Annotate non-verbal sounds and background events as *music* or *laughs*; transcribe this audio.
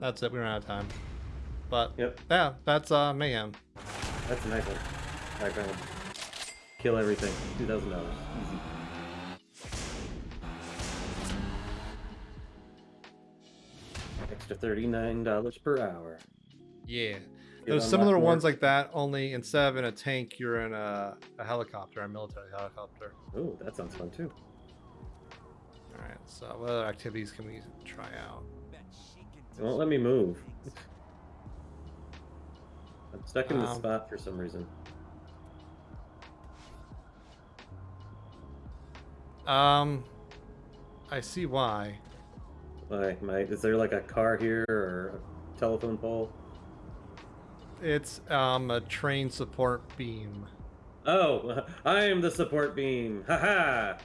That's it. We ran out of time. But Yep. yeah, that's uh mayhem. That's a nice one. Ahead. Kill everything. Two thousand dollars. Easy. Extra thirty-nine dollars per hour. Yeah. There's similar ones like that, only instead of in a tank, you're in a, a helicopter, a military helicopter. Oh, that sounds fun too. Alright, so what other activities can we try out? It won't let me move. I'm stuck in the Um, spot for some reason. Um, I see why. Why, my, is there like a car here or a telephone pole? It's um a train support beam. Oh, *laughs* I am the support beam. Ha ha!